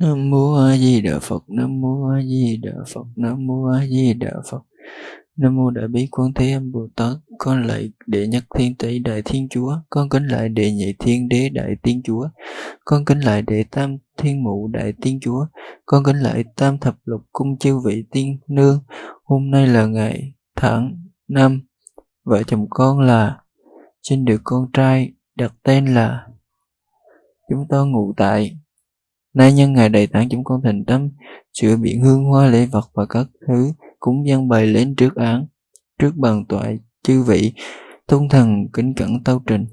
Nam mô A Di Đà Phật. Nam mô A Di Đà Phật. Nam mô A Di Đà Phật. Nam mô Đại Bi Quan Thế Âm Bồ Tát. Con lạy đệ nhất thiên tỷ Đại Thiên Chúa. Con kính lạy đệ nhị thiên đế Đại Tiên Chúa. Con kính lạy đệ tam thiên mụ Đại Tiên Chúa. Con kính lạy tam thập lục cung chư vị tiên nương. Hôm nay là ngày tháng năm, vợ chồng con là sinh được con trai đặt tên là, chúng tôi ngủ tại Nay nhân ngày đầy tán chúng con thành tâm, sửa biện hương hoa lễ vật và các thứ cúng dân bày lên trước án, trước bàn tọa chư vị, tôn thần kính cẩn tâu trình.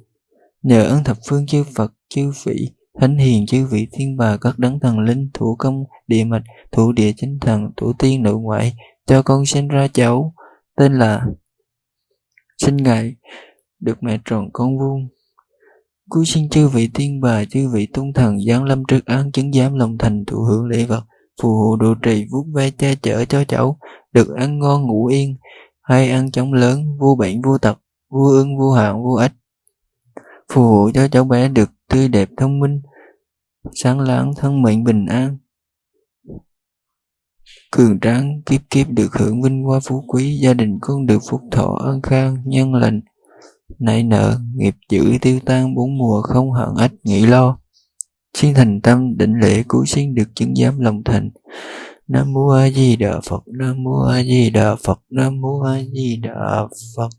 Nhờ ơn thập phương chư Phật, chư vị, thánh hiền chư vị thiên bà các đấng thần linh thủ công địa mạch thủ địa chính thần thủ tiên nội ngoại cho con sinh ra cháu tên là sinh ngài được mẹ tròn con vuông Cúi xin chư vị tiên bà, chư vị tôn thần giáng lâm trước án chứng giám lòng thành thụ hưởng lễ vật, phù hộ độ trì vuốt ve che chở cho cháu, được ăn ngon ngủ yên, hay ăn chóng lớn, vô bệnh vô tật, vô ương vô hạn vô ích. Phù hộ cho cháu bé được tươi đẹp thông minh, sáng láng thân mệnh bình an. Cường tráng kiếp kiếp được hưởng vinh hoa phú quý, gia đình con được phúc thọ an khang, nhân lành, nảy nở, nghiệp dữ tiêu tan bốn mùa không hận ách nghĩ lo. Xin thành tâm định lễ cứu sinh được chứng giám lòng thành. Nam mô A Di Đà Phật, Nam mô A Di Đà Phật, Nam mô A Di Đà Phật.